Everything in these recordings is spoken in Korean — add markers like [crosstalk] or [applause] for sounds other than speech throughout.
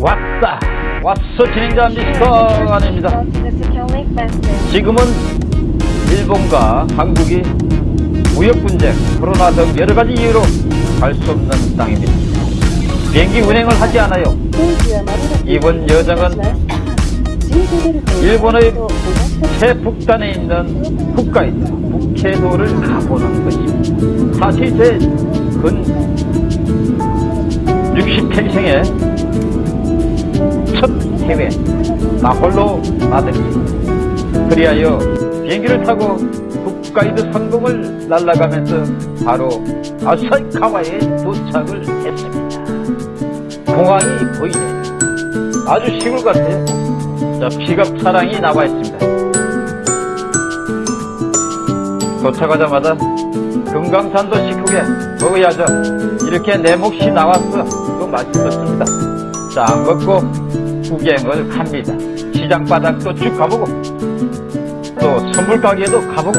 왔다. 왔어 진행자 미스터 아닙니다. 지금은 일본과 한국이 무역 분쟁 코로나 등 여러 가지 이유로 갈 수 없는 땅입니다. 비행기 운행을 하지 않아요. 이번 여정은 일본의 최북단에 있는 홋카이도 북해도를 가보는 것입니다. 사실 제 근 60평생에 첫 해외 나 홀로 나들이 그리하여 비행기를 타고 홋카이도 상공을 날아가면서 바로 아사히카와에 도착을 했습니다. 공항이 보이네요 아주 시골 같아요. 자 픽업 차량이 나와 있습니다. 도착하자마자 금강산도 식후게 먹어야죠. 이렇게 내 몫이 나왔어 또 맛있었습니다. 자 먹고 구경을 합니다. 시장 바닥도 쭉 가보고 또 선물 가게도 가보고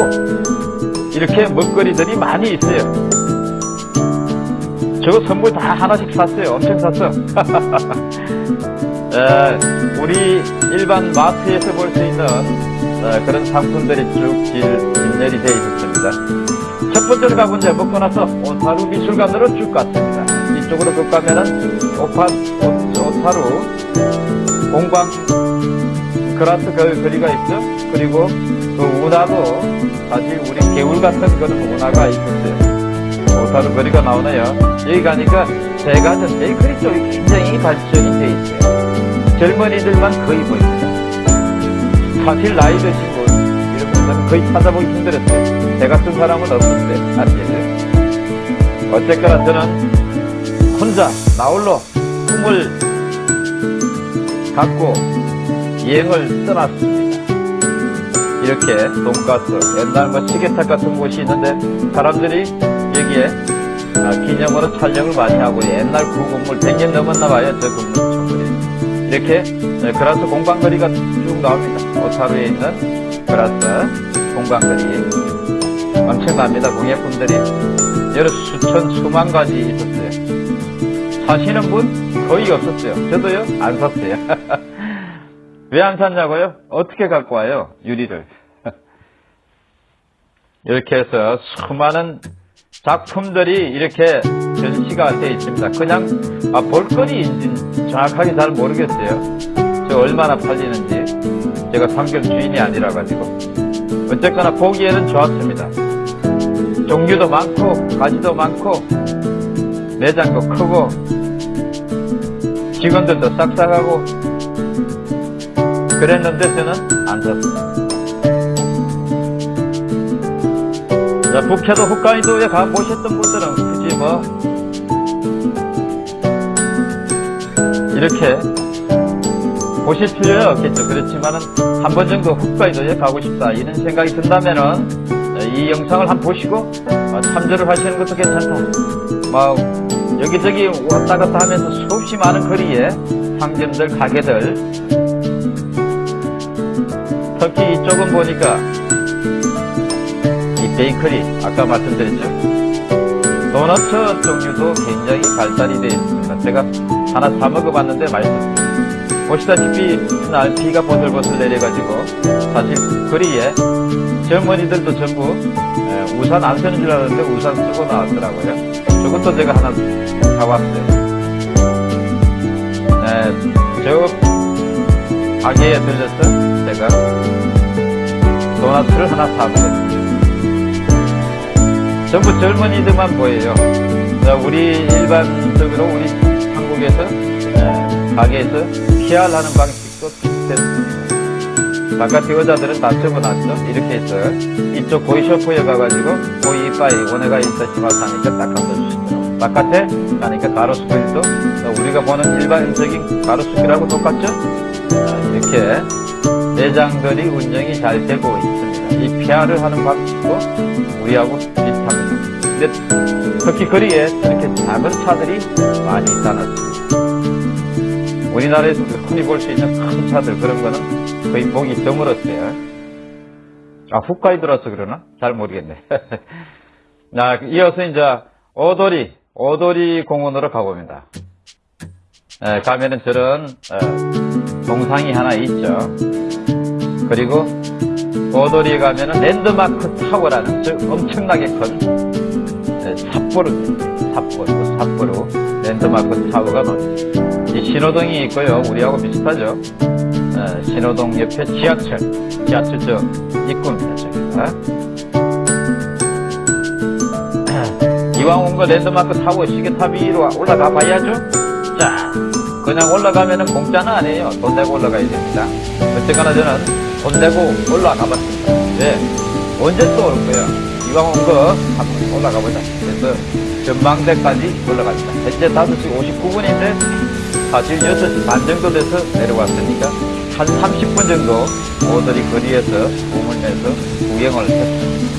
이렇게 먹거리들이 많이 있어요. 저거 선물 다 하나씩 샀어요. 엄청 샀어. 에, [laughs] 우리 일반 마트에서 볼 수 있는 에, 그런 상품들이 쭉 길, 진열이 되어 있습니다. 첫 번째로 가본 데 먹고 나서 오타루 미술관으로 쭉 갔습니다. 이쪽으로 쭉 가면은 오파, 오, 오타루 공방 그라스 그 거리가 있죠? 그리고 그 운하도 사실 우리 개울 같은 그런 운하가 있었어요 오타루 거리가 나오네요. 여기 가니까 제가 전 베이커리 쪽이 굉장히 발전이 돼 있어요. 젊은이들만 거의 보입니다 사실 나이 드신 분 이런 분들은 거의 찾아보기 힘들었어요. 제 같은 사람은 없었어요 사실 어쨌거나 저는 혼자 나홀로 꿈을 갖고 여행을 떠났습니다. 이렇게 돈가스 옛날 뭐 시계탑 같은 곳이 있는데 사람들이 여기에 아, 기념으로 촬영을 많이 하고 옛날 구건물 100년 넘었나 봐요 저 건물 건물이 이렇게 네, 그라스 공방거리가 쭉 나옵니다. 오타루에 있는 그라스 공방거리. 엄청납니다 공예품들이. 여러 수천 수만 가지 있었어요 사시는 분 거의 없었어요. 저도요 안 샀어요. [laughs] 왜 안 샀냐고요? 어떻게 갖고 와요 유리를? [laughs] 이렇게 해서 수많은 작품들이 이렇게 전시가 되어 있습니다. 그냥 아, 볼거리인지 정확하게 잘 모르겠어요. 저 얼마나 팔리는지. 제가 상점 주인이 아니라 가지고. 어쨌거나 보기에는 좋았습니다. 종류도 많고 가지도 많고 매장도 크고 직원들도 싹싹하고 그랬는데 저는 안 자, 북해도 홋카이도에 가보셨던 분들은 굳이 뭐 이렇게 보실 필요는 없겠죠. 그렇지만 은 한 번 정도 홋카이도에 가고 싶다 이런 생각이 든다면 은 이 영상을 한번 보시고 어, 참조를 하시는 것도 괜찮다 뭐 여기저기 왔다 갔다 하면서 수없이 많은 거리에 상점들 가게들. 특히 이쪽은 보니까 이 베이커리 아까 말씀드렸죠. 도너츠 종류도 굉장히 발달이 되어 있습니다. 제가 하나 사 먹어봤는데 맛있었어요 보시다시피 날 비가 보슬보슬 내려가지고 사실 거리에 젊은이들도 전부 우산 안 쓰는 줄 알았는데 우산 쓰고 나왔더라고요. 저것도 제가 하나 사왔어요. 네, 저 가게에 들려서 제가 도넛을 하나 사먹었습니다 전부 젊은이들만 보여요. 우리 일반적으로 우리 한국에서 가게에서 PR하는 방식도 비슷했습니다. 바깥에 여자들은 다 접어놨죠. 이렇게 해서 이쪽 고이쇼프에 가가지고 고이빠이 오네가 있어시마스 하니까 딱 감춰주시더라고요. 바깥에 가니까 가로수길도 우리가 보는 일반적인 가로수길하고 똑같죠? 이렇게 매장들이 운영이 잘 되고 있습니다. 이 PR을 하는 방식도 우리하고 비슷합니다. 근데 특히 거리에 이렇게 작은 차들이 많이 있다는 우리나라에서 흔히 볼 수 있는 큰 차들 그런 거는 거의 보기 드물었어요. 아, 홋카이도라서 그러나? 잘 모르겠네. [laughs] 자, 이어서 이제 오도리, 오도리 공원으로 가봅니다. 에, 가면은 저런 어, 동상이 하나 있죠. 그리고 오도리에 가면은 랜드마크 타워라는 저 엄청나게 큰 에, 삿포로 삿포로 삿포로 랜드마크 타워가 나옵니다. 이 신호등이 있고요. 우리하고 비슷하죠. 에, 신호등 옆에 지하철 지하철 저 입구입니다. 저기가. 이왕 온 거 랜드마크 타고 시계탑 위로 올라가 봐야죠. 자, 그냥 올라가면 은 공짜는 아니에요. 돈 내고 올라가야 됩니다. 어쨌거나 저는 돈 내고 올라가 봤습니다. 왜? 언제 또 올 거야? 이왕 온 거 한번 올라가 보자. 그래서 전망대까지 올라갑니다. 현재 5시 59분인데 사실 6시 반 정도 돼서 내려왔으니까 한 30분 정도 오들이 거리에서 몸을 내서 구경을 했습니다.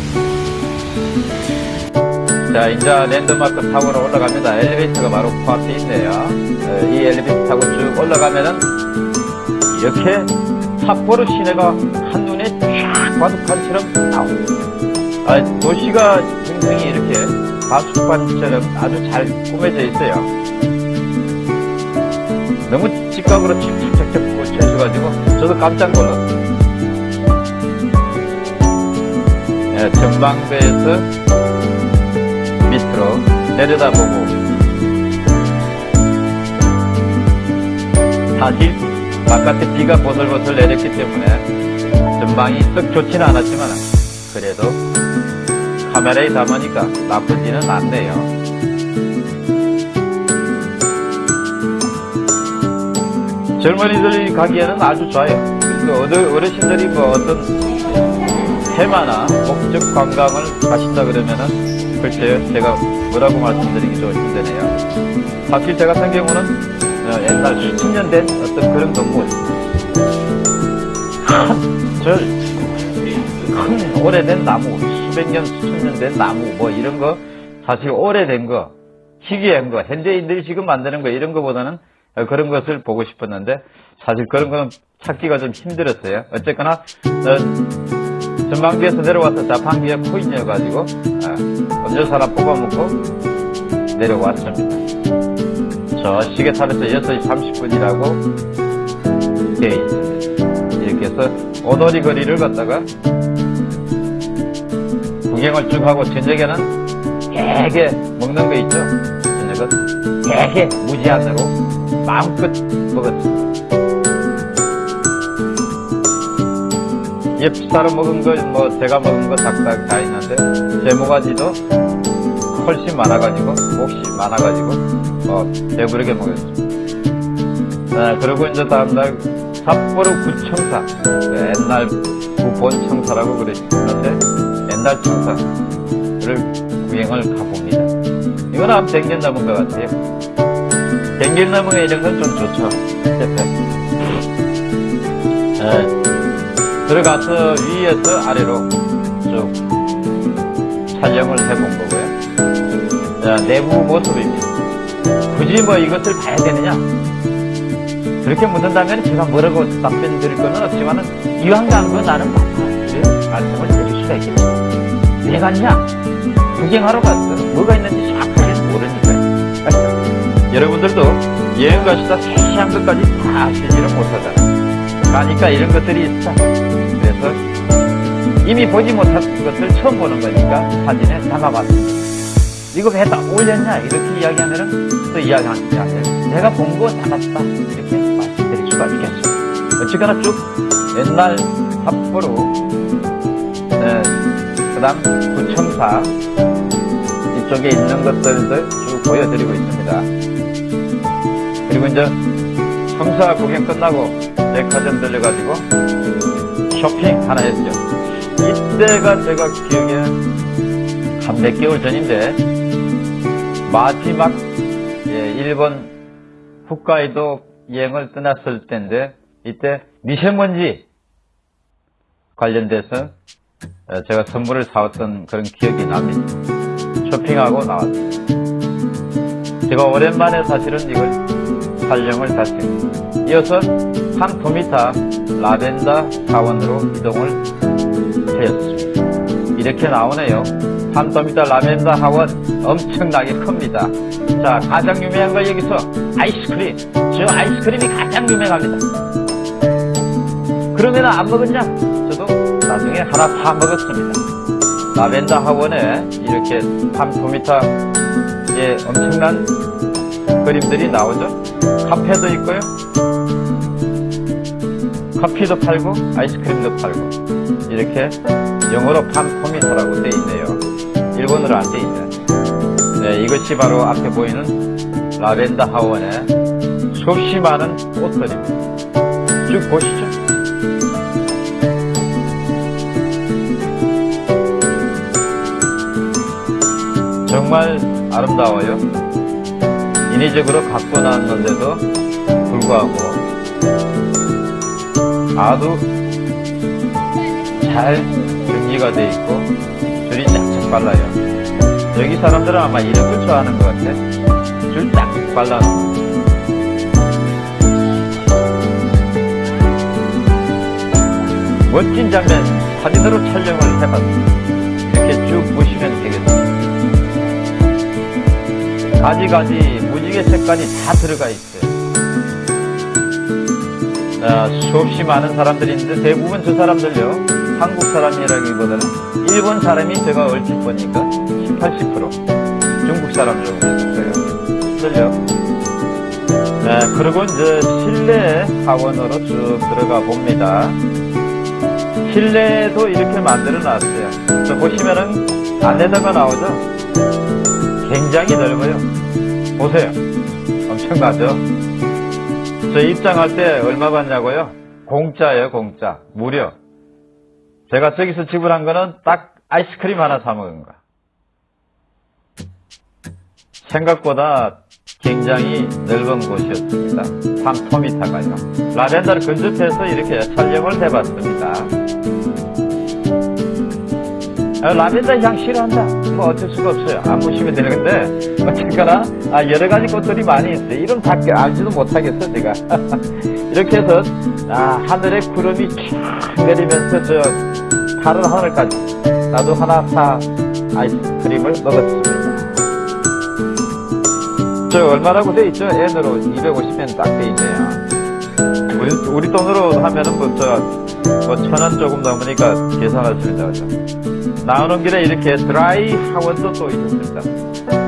자, 이제 랜드마크 타워로 올라갑니다. 엘리베이터가 바로 코앞에 있네요. 어, 이 엘리베이터 타고 쭉 올라가면은 이렇게 삿포로 시내가 한눈에 쫙 바둑판처럼 나옵니다. 아, 도시가 굉장히 이렇게 바둑판처럼 아주 잘 꾸며져 있어요. 너무 직각으로 착착착착 꽂혀있어가지고 저도 깜짝 놀랐어요. 예, 전망대에서 밑으로 내려다보고 사실 바깥에 비가 보슬보슬 내렸기 때문에 전망이 썩 좋지는 않았지만 그래도 카메라에 담으니까 나쁘지는 않네요. 젊은이들이 가기에는 아주 좋아요. 그래서 어르- 어르신들이 뭐 어떤 테마나 목적 관광을 가신다 그러면은 글쎄요 제가 뭐라고 말씀드리기 좀 힘드네요 사실 제 같은 경우는 어, 옛날 수천 년된 어떤 그런 건물 큰큰 [laughs] 오래된 나무 수백 년 수천 년 된 나무 뭐 이런 거 사실 오래된 거 희귀한 거 현대인들이 지금 만드는 거 이런 거보다는 어, 그런 것을 보고 싶었는데 사실 그런 거는 찾기가 좀 힘들었어요 어쨌거나 어, 전망대에서 내려와서 자판기에 코인이어가지고 아, 음료수 하나 뽑아먹고 내려왔습니다. 저 시계탑에서 6시 30분이라고 되어 있습니다. 이렇게 해서 오도리 거리를 걷다가 구경을 쭉 하고 저녁에는 되게 먹는 거 있죠? 저녁은 되게 무제한으로 마음껏 먹었습니다. 옆사람 먹은 거, 뭐, 제가 먹은 거 작작 다 있는데, 제 모가지도 훨씬 많아가지고, 몫이 많아가지고, 어, 배부르게 먹었습니다. 아, 그리고 이제 다음날, 삿포로 구청사, 옛날 구본청사라고 그랬는데, 옛날 청사를 구경을 가봅니다. 이건 아마 댕길 넘은 것 같아요. 넘은 이런 건 좀 좋죠. 에, 들어가서 위에서 아래로 쭉 촬영을 해본 거고요. 자, 내부 모습입니다. 굳이 뭐 이것을 봐야 되느냐? 그렇게 묻는다면 제가 뭐라고 답변 드릴 거는 없지만은 이왕 간거 나는 봤다. 말씀을 드릴 수가 있겠죠. 왜 갔냐? 구경하러 갔어. 뭐가 있는지 여러분들도 여행 가시다 세시한 것까지 다 아시지를 못하잖아요. 가니까 이런 것들이 있다. 그래서 이미 보지 못한 것을 처음 보는 거니까 사진에 담아봤습니다. 이거 왜 다 올렸냐? 이렇게 이야기하면은 또 이야기하는 게 아니라 내가 본 거 담았다. 이렇게 말씀드릴 수가 있겠습니다. 어쨌거나 쭉 옛날 삿포로, 네, 그 다음 구청사 이쪽에 있는 것들도 쭉 보여드리고 있습니다. 그리고 이제 청사 구경 끝나고 백화점 들려가지고 쇼핑 하나 했죠. 이때가 제가 기억에 한 몇 개월 전인데 마지막 예, 일본 홋카이도 여행을 떠났을 때인데 이때 미세먼지 관련돼서 어, 제가 선물을 사왔던 그런 기억이 납니다. 쇼핑하고 나왔습니다. 제가 오랜만에 사실은 이걸 촬영을 다시 이어서 산토미타 라벤더 사원으로 이동을 하였습니다. 이렇게 나오네요. 판토미타 라벤더 하원 엄청나게 큽니다. 자, 가장 유명한 거 여기서 아이스크림. 저 아이스크림이 가장 유명합니다. 그러면 안 먹었냐? 저도 나중에 하나 사 먹었습니다. 라벤더 하원에 이렇게 판토미타의 엄청난 그림들이 나오죠. 카페도 있고요. 커피도 팔고 아이스크림도 팔고 이렇게 영어로 판토미타라고 돼 있네요. 일본어로 안돼 있네. 네, 이것이 바로 앞에 보이는 라벤더 하원의 수없이 많은 꽃들입니다. 쭉 보시죠. 정말 아름다워요. 인위적으로 갖고 나왔는데도 불구하고 아주 잘 정리가 돼 있고 줄이 쫙쫙 빨라요. 여기 사람들은 아마 이런 걸 좋아하는 것 같아. 줄쫙 거. 멋진 장면 사진으로 촬영을 해봤습니다. 이렇게 쭉 보시면 되겠습니다. 가지가지 무지개 색깔이 다 들어가 있어요. 아, 수없이 많은 사람들이 있는데 대부분 저 사람들요 한국 사람이라기보다는 일본 사람이 제가 얼핏 보니까 7, 80% 중국 사람 정도 있었어요. 들려? 네, 그리고 이제 실내 하원으로 쭉 들어가 봅니다. 실내도 이렇게 만들어 놨어요. 저 보시면은 안에다가 나오죠? 굉장히 넓어요. 보세요. 엄청나죠? 저 입장할 때 얼마 받냐고요? 공짜예요, 공짜. 무료. 제가 저기서 지불한 거는 딱 아이스크림 하나 사 먹은 거. 생각보다 굉장히 넓은 곳이었습니다. 3토미타가요. 라벤더를 근접해서 이렇게 촬영을 해봤습니다. 아, 라벤더 향 싫어한다. 뭐 어쩔 수가 없어요. 안 보시면 되는데 어쨌거나 아, 여러 가지 꽃들이 많이 있어요. 이름 다 알지도 못하겠어 제가. [laughs] 이렇게 해서 아, 하늘에 구름이 쫙 내리면서 저 파란 하늘까지 나도 하나 사 아이스크림을 먹었습니다. 저 얼마라고 돼 있죠? N으로 250엔 딱 돼 있네요. 우리, 우리 돈으로 하면은 뭐, 저, 뭐, 천원 조금 넘으니까 계산하시면 되죠. 나오는 길에 이렇게 드라이 하원도 또 있었습니다.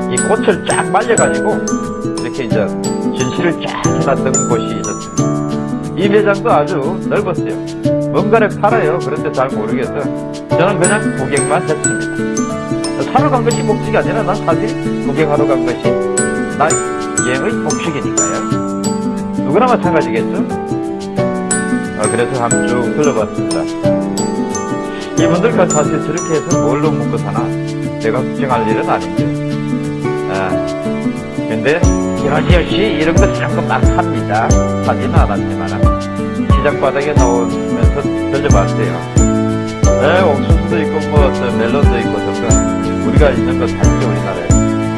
이 꽃을 쫙 말려가지고, 이렇게 이제 전시를 쫙 해놨던 곳이 있었습니다. 이 매장도 아주 넓었어요. 뭔가를 팔아요. 그런데 잘 모르겠어요. 저는 그냥 구경만 했습니다. 사러 간 것이 목적이 아니라 난 사실 구경하러 간 것이 나 여행의 목적이니까요. 누구나 마찬가지겠죠? 어, 그래서 한번 쭉 둘러봤습니다. 이분들 사실 저렇게 해서 뭘로 먹고 사나? 내가 걱정할 일은 아닌데. 아, 근데 여지없이 이런 거 조금 막 합니다. 사지는 않았지만 시장 바닥에 나오면서 들려봤어요. 네, 옥수수도 있고 뭐저 멜론도 있고 등등 우리가 있는 거 살죠 우리나라에.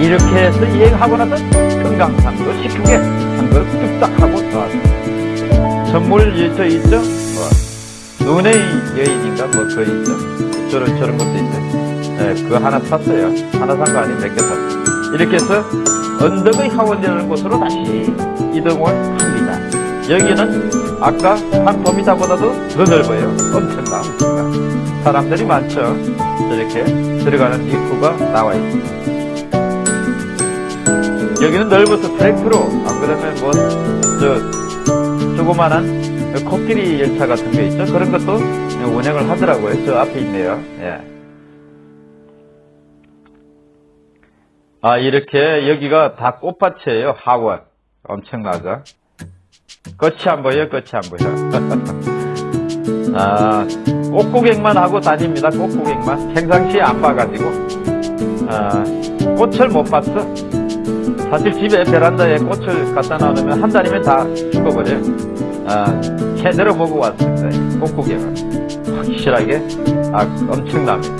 이렇게 해서 여행하고 나서 금강산도 시크게 한걸 뚝딱 하고 들어왔어요. 선물 저 있죠? 뭐, 눈의 여인인가 뭐 그거 있죠? 저런, 저런 것도 있죠. 네, 그거 하나 샀어요. 하나 산 거 아니고 몇개 샀어요. 이렇게 해서 언덕의 하원이라는 곳으로 다시 이동을 합니다. 여기는 아까 한 도미타보다도 더 넓어요. 엄청나, 엄청나. 사람들이 많죠. 저렇게 들어가는 입구가 나와 있습니다. 여기는 넓어서 트랙트로 안 그러면 뭐 저 조그만한 코끼리 열차 같은 게 있죠? 그런 것도 운행을 하더라고요. 저 앞에 있네요. 예. 아 이렇게 여기가 다 꽃밭이에요. 하원. 엄청나죠? 끝이 안 보여요 끝이 안 보여. [laughs] 아 꽃구경만 하고 다닙니다. 꽃구경만. 평상시에 안 봐가지고. 아, 꽃을 못 봤어 사실 집에 베란다에 꽃을 갖다 놔두면 한 달이면 다 죽어버려요. 아, 제대로 보고 왔습니다. 꽃구경을. 확실하게, 아, 엄청납니다.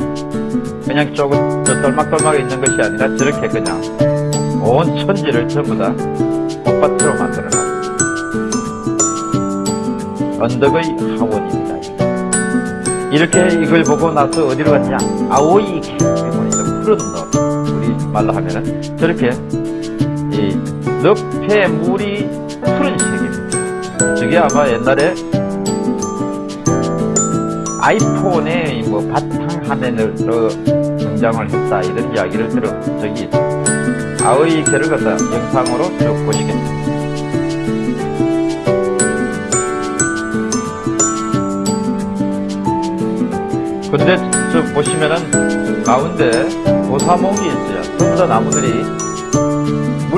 그냥 조금, 저 떨막떨막에 있는 것이 아니라 저렇게 그냥 온 천지를 전부 다 꽃밭으로 만들어놨습니다. 언덕의 하원입니다. 이렇게 이걸 보고 나서 어디로 갔냐? 아오이 캠핑원이죠. 푸른 너 우리 말로 하면은 저렇게 이 늪에 물이 푸른색입니다. 저게 아마 옛날에 아이폰의 뭐 바탕화면으로 등장을 했다 이런 이야기를 들은 적이 있습니다. 아의 개를 갖다 영상으로 쭉 보시겠습니다. 근데 저 보시면은 가운데 고사목이 있어요. 전부 다 나무들이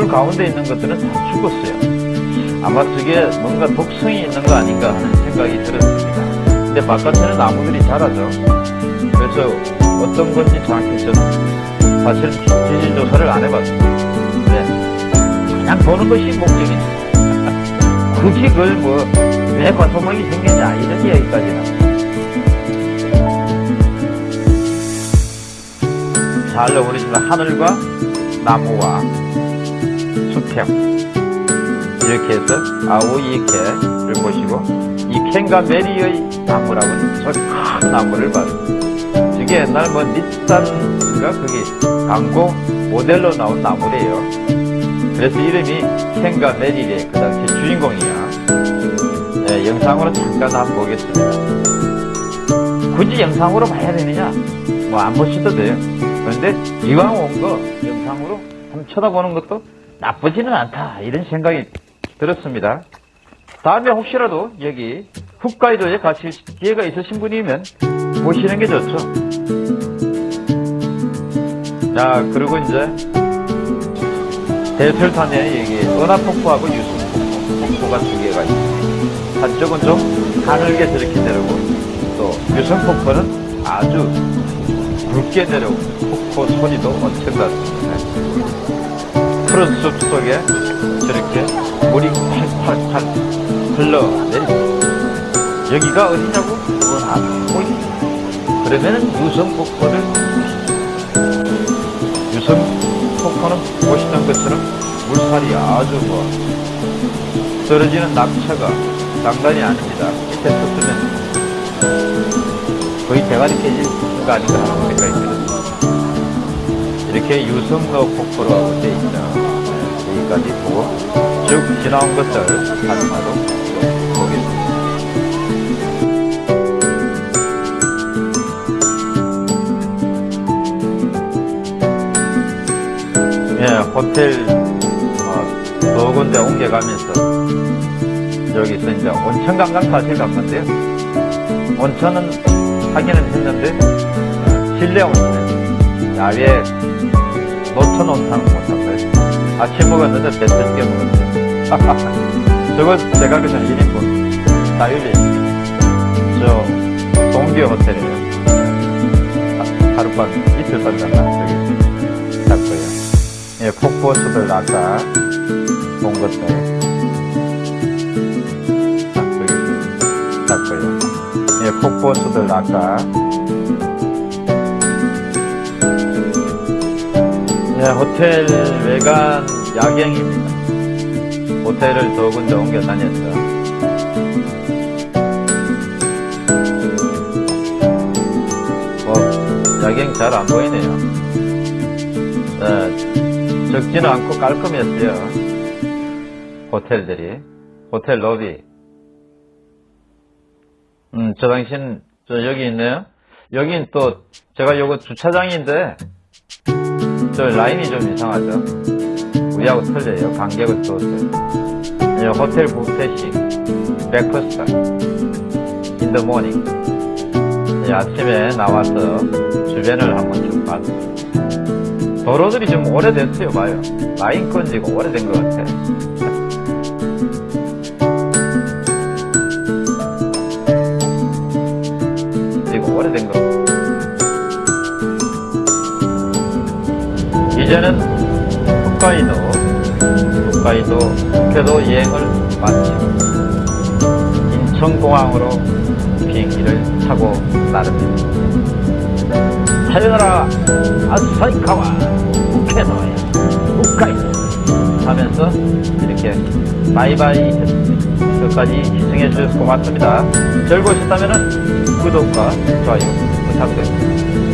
물 가운데 있는 것들은 다 죽었어요. 아마 저게 뭔가 독성이 있는 거 아닌가 하는 생각이 들었습니다. 근데 바깥에는 나무들이 자라죠. 그래서 어떤 건지 정확히 저는 사실 지질 조사를 안 해봤어요. 근데 그냥 보는 것이 목적이지. [laughs] 굳이 그걸 뭐왜 과소목이 생겼냐 이런 이야기까지는 잘 어우러지는 하늘과 나무와 수평 이렇게 해서 아오이 개를 보시고 이 캔과 메리의 나무라고는 저큰 나무를 봤습니다. 저게 옛날 뭐 닛산인가 거기 광고 모델로 나온 나무래요. 그래서 이름이 캔과 메리의 그 당시 주인공이야. 네, 영상으로 잠깐 한번 보겠습니다. 굳이 영상으로 봐야 되느냐? 뭐 안 보셔도 돼요. 그런데 이왕 온 거 영상으로 한번 쳐다보는 것도 나쁘지는 않다 이런 생각이 들었습니다. 다음에 혹시라도 여기 홋카이도에 가실 기회가 있으신 분이면 보시는 게 좋죠. 자 그리고 이제 대설탄에 여기 은하폭포하고 유승폭포 폭포가 두 개가 있습니다. 한쪽은 좀 가늘게 저렇게 내려오고 또 유승폭포는 아주 굵게 내려오고 폭포 소리도 엄청났습니다. 숲 속에 저렇게 물이 팔팔팔 흘러내립니다. 여기가 어디냐고? 은하폭포입니다. 그러면은 유성폭포를 유성폭포는 보시는 것처럼 물살이 아주 뭐 떨어지는 낙차가 장난이 아닙니다. 밑에 섰으면 거의 대가리 깨질 거 아닌가 하는 생각이 들었습니다. 이렇게 유성로 폭포로 되어 있죠. 여기까지 보고 쭉 지나온 것을 하나로 보겠습니다. 예, 호텔 어, 두 군데 옮겨가면서 여기서 이제 온천 관광 사실 간 건데요. 온천은 하기는 했는데 어, 실내 온천, 야외 노천 온천은 거예요. 아침 먹었는데 배 터지게 먹었어요. [laughs] 저건 제가 그냥 1인분 자율이 저 동기 호텔이에요. 하- 하룻밤 이틀 살다가 저기 잤고요. 예, 폭포수들 아까 본 것들 잤고요. 예, 폭포수들 아까 예, 호텔 외관 야경입니다. 호텔을 두 군데 옮겨 다녔어요. 뭐, 야경 잘 안 보이네요. 예, 적지는 않고 깔끔했어요. 호텔들이. 호텔 로비. 음, 저 당신, 저 여기 있네요. 여긴 또, 제가 요거 주차장인데, 저 라인이 좀 이상하죠. 우리하고 틀려요. 간격을 두었어요. 이 호텔 뷔페식, Breakfast, in the morning. 이 아침에 나와서 주변을 한번 쭉 봤어요. 도로들이 좀 오래됐어요, 봐요. 라인 건지가 오래된 것 같아. 이 이제는 홋카이도, 홋카이도 국회도 여행을 마치고 인천공항으로 비행기를 타고 나릅니다. 사요나라 아사이카와 홋카이도야 홋카이도 하면서 이렇게 바이바이. 끝까지 시청해 주셔서 고맙습니다. 즐거우셨다면 구독과 좋아요 부탁드립니다.